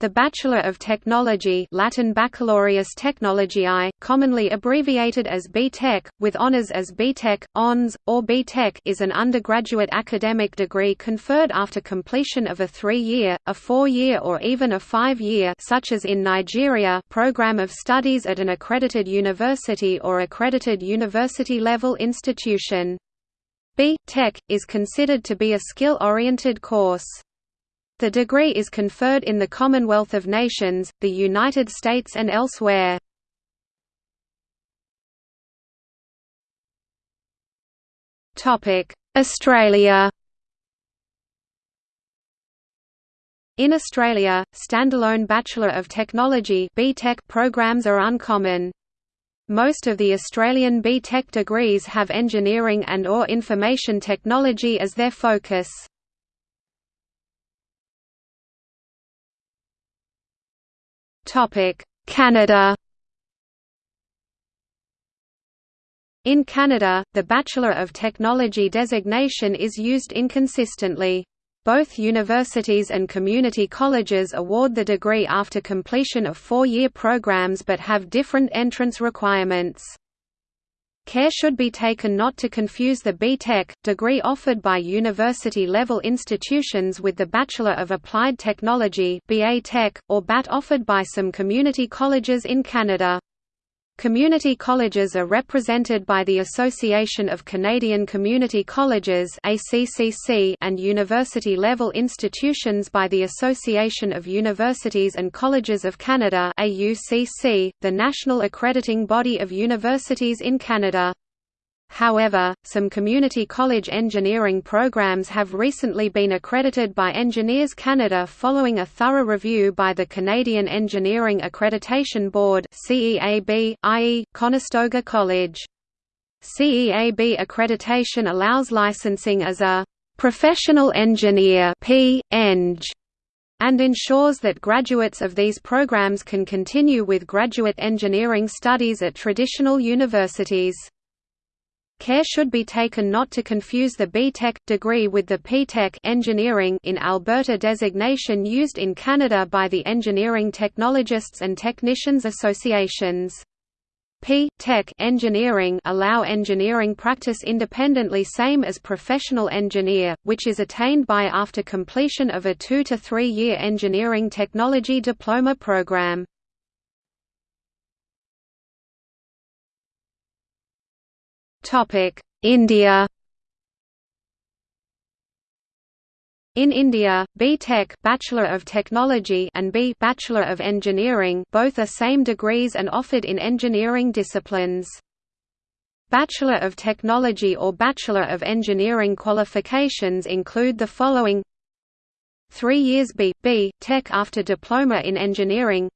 The Bachelor of Technology Latin Baccalaureus Technologiae, commonly abbreviated as B.Tech, with honours as B.Tech, Hons, or B.Tech is an undergraduate academic degree conferred after completion of a three-year, a four-year or even a five-year such as in Nigeria program of studies at an accredited university or accredited university-level institution. B.Tech, is considered to be a skill-oriented course. The degree is conferred in the Commonwealth of Nations, the United States and elsewhere. Australia In Australia, standalone Bachelor of Technology programs are uncommon. Most of the Australian B.Tech degrees have engineering and or information technology as their focus. Canada In Canada, the Bachelor of Technology designation is used inconsistently. Both universities and community colleges award the degree after completion of four-year programs but have different entrance requirements. Care should be taken not to confuse the B.Tech, degree offered by university-level institutions with the Bachelor of Applied Technology or BAT offered by some community colleges in Canada. Community colleges are represented by the Association of Canadian Community Colleges and university-level institutions by the Association of Universities and Colleges of Canada the national accrediting body of universities in Canada. However, some community college engineering programs have recently been accredited by Engineers Canada following a thorough review by the Canadian Engineering Accreditation Board CEAB, i.e., Conestoga College. CEAB accreditation allows licensing as a «professional engineer P. Eng and ensures that graduates of these programs can continue with graduate engineering studies at traditional universities. Care should be taken not to confuse the B.Tech degree with the P.Tech engineering in Alberta designation used in Canada by the Engineering Technologists and Technicians Associations. P.Tech engineering allow engineering practice independently same as professional engineer, which is attained by after completion of a two to three year engineering technology diploma program. India In India, B.Tech Bachelor of Technology and B Bachelor of Engineering both are same degrees and offered in engineering disciplines. Bachelor of Technology or Bachelor of Engineering qualifications include the following 3 years B. B. Tech after Diploma in Engineering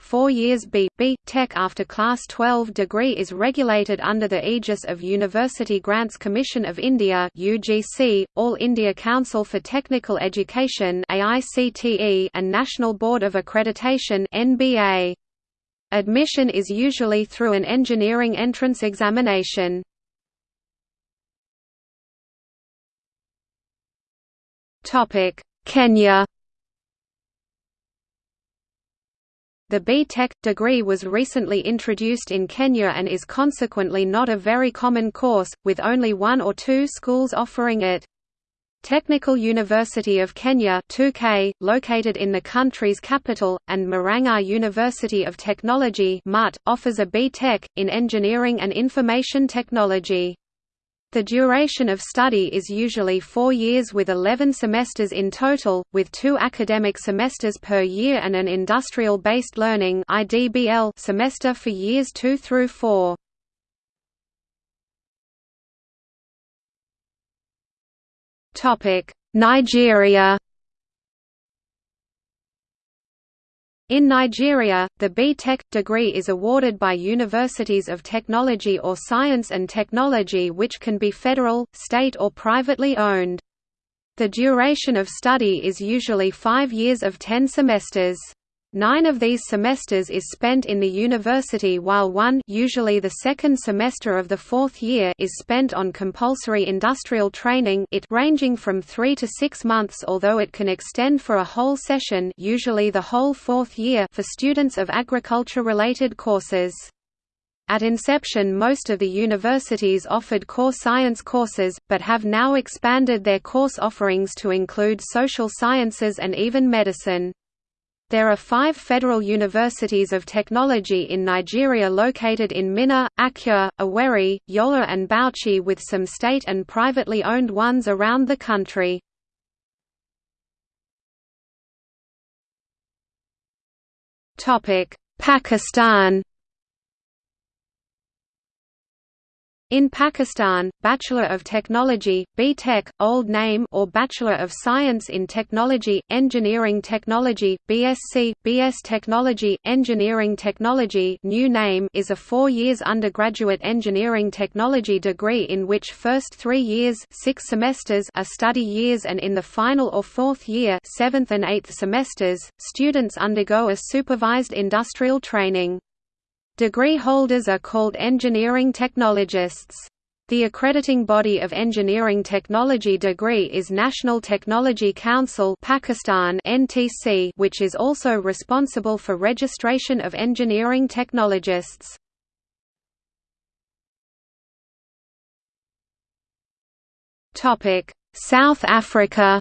Four years B. B. Tech after Class 12 degree is regulated under the aegis of University Grants Commission of India UGC, All India Council for Technical Education AICTE, and National Board of Accreditation NBA. Admission is usually through an engineering entrance examination. Kenya The B.Tech degree was recently introduced in Kenya and is consequently not a very common course, with only one or two schools offering it. Technical University of Kenya TU-K, located in the country's capital, and Murang'a University of Technology MUT, offers a B.Tech, in Engineering and Information Technology. The duration of study is usually four years with 11 semesters in total, with two academic semesters per year and an industrial-based learning semester for years two through four. Nigeria In Nigeria, the B.Tech degree is awarded by universities of technology or science and technology which can be federal, state or privately owned. The duration of study is usually five years of ten semesters. Nine of these semesters is spent in the university while one usually the second semester of the fourth year is spent on compulsory industrial training it ranging from three to six months although it can extend for a whole session usually the whole fourth year for students of agriculture-related courses. At inception most of the universities offered core science courses, but have now expanded their course offerings to include social sciences and even medicine. There are five federal universities of technology in Nigeria located in Minna, Akure, Owerri, Yola and Bauchi with some state and privately owned ones around the country. Pakistan In Pakistan, Bachelor of Technology, B.Tech, old name or Bachelor of Science in Technology, Engineering Technology, BSc, BS Technology, Engineering Technology new name is a four years undergraduate engineering technology degree in which first three years six semesters are study years and in the final or fourth year seventh and eighth semesters, students undergo a supervised industrial training. Degree holders are called engineering technologists. The accrediting body of engineering technology degree is National Technology Council Pakistan (NTC), which is also responsible for registration of engineering technologists. Topic: South Africa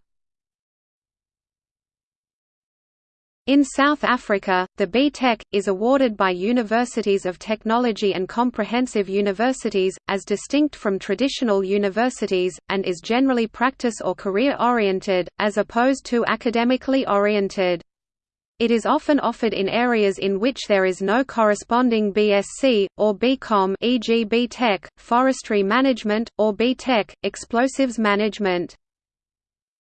In South Africa, the B.Tech, is awarded by universities of technology and comprehensive universities, as distinct from traditional universities, and is generally practice or career-oriented, as opposed to academically oriented. It is often offered in areas in which there is no corresponding BSc, or BCom e.g. B.Tech, forestry management, or B.Tech, explosives management.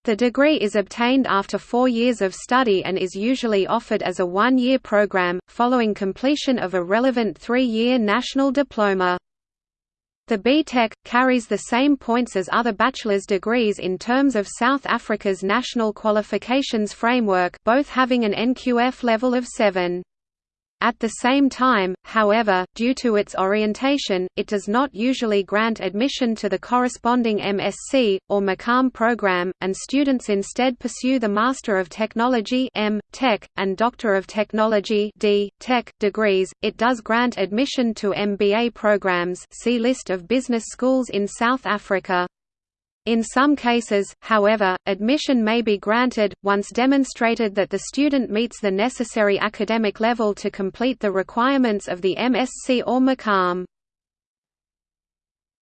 The degree is obtained after four years of study and is usually offered as a one-year program, following completion of a relevant three-year national diploma. The B.Tech, carries the same points as other bachelor's degrees in terms of South Africa's national qualifications framework both having an NQF level of 7. At the same time, however, due to its orientation, it does not usually grant admission to the corresponding MSc, or MCom program, and students instead pursue the Master of Technology M. Tech, and Doctor of Technology D. Tech, degrees. It does grant admission to MBA programs see List of business schools in South Africa. In some cases, however, admission may be granted, once demonstrated that the student meets the necessary academic level to complete the requirements of the MSc or MCom.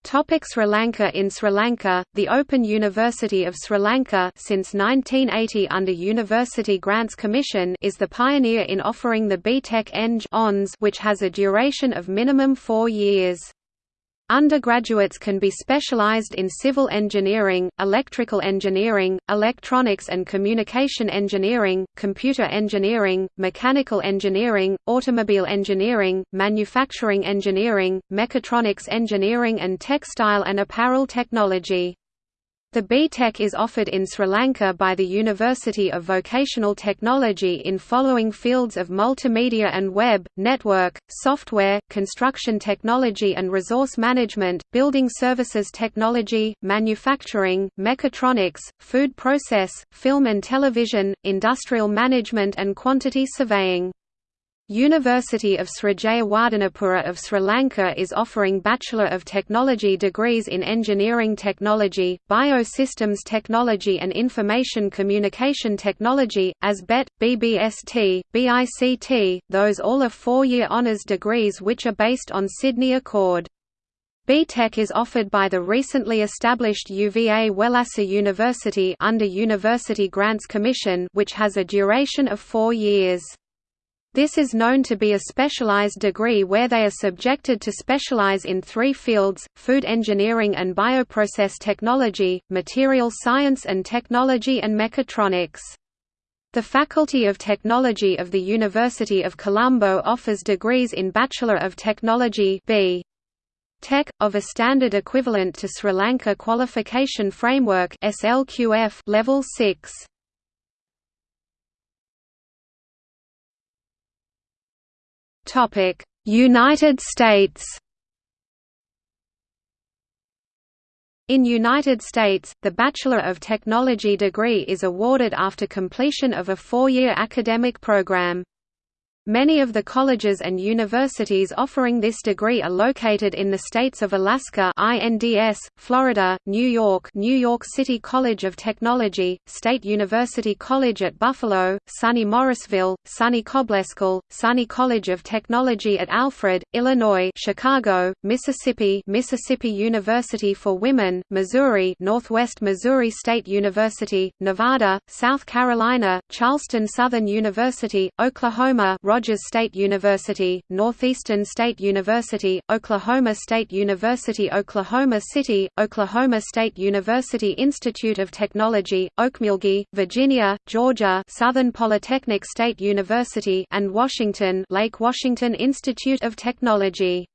Topic Sri Lanka In Sri Lanka, the Open University of Sri Lanka since 1980 under University Grants Commission is the pioneer in offering the B.Tech Eng which has a duration of minimum four years. Undergraduates can be specialized in civil engineering, electrical engineering, electronics and communication engineering, computer engineering, mechanical engineering, automobile engineering, manufacturing engineering, mechatronics engineering and textile and apparel technology. The B.Tech is offered in Sri Lanka by the University of Vocational Technology in following fields of multimedia and web, network, software, construction technology and resource management, building services technology, manufacturing, mechatronics, food process, film and television, industrial management and quantity surveying. University of Sri Jayewardenepura of Sri Lanka is offering Bachelor of Technology degrees in Engineering Technology, Biosystems Technology and Information Communication Technology, as BET, BBST, BICT, those all are four-year honours degrees which are based on Sydney Accord. B.Tech is offered by the recently established UVA Wellassa University under University Grants Commission which has a duration of four years. This is known to be a specialized degree where they are subjected to specialize in three fields, food engineering and bioprocess technology, material science and technology and mechatronics. The Faculty of Technology of the University of Colombo offers degrees in Bachelor of Technology B. Tech, of a standard equivalent to Sri Lanka Qualification Framework Level 6. United States In United States, the Bachelor of Technology degree is awarded after completion of a four-year academic program. Many of the colleges and universities offering this degree are located in the states of Alaska INDS, Florida, New York New York City College of Technology, State University College at Buffalo, SUNY Morrisville, SUNY Cobleskill, SUNY College of Technology at Alfred, Illinois Chicago, Mississippi Mississippi University for Women, Missouri Northwest Missouri State University, Nevada, South Carolina, Charleston Southern University, Oklahoma Rogers State University, Northeastern State University, Oklahoma State University Oklahoma City, Oklahoma State University Institute of Technology, Okmulgee, Virginia, Georgia Southern Polytechnic State University and Washington Lake Washington Institute of Technology